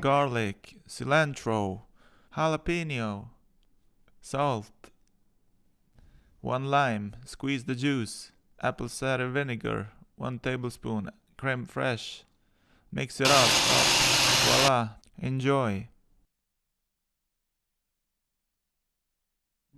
garlic, cilantro, jalapeno, salt, one lime, squeeze the juice, apple cider vinegar, one tablespoon, creme fraiche. Mix it up, up. voila, enjoy.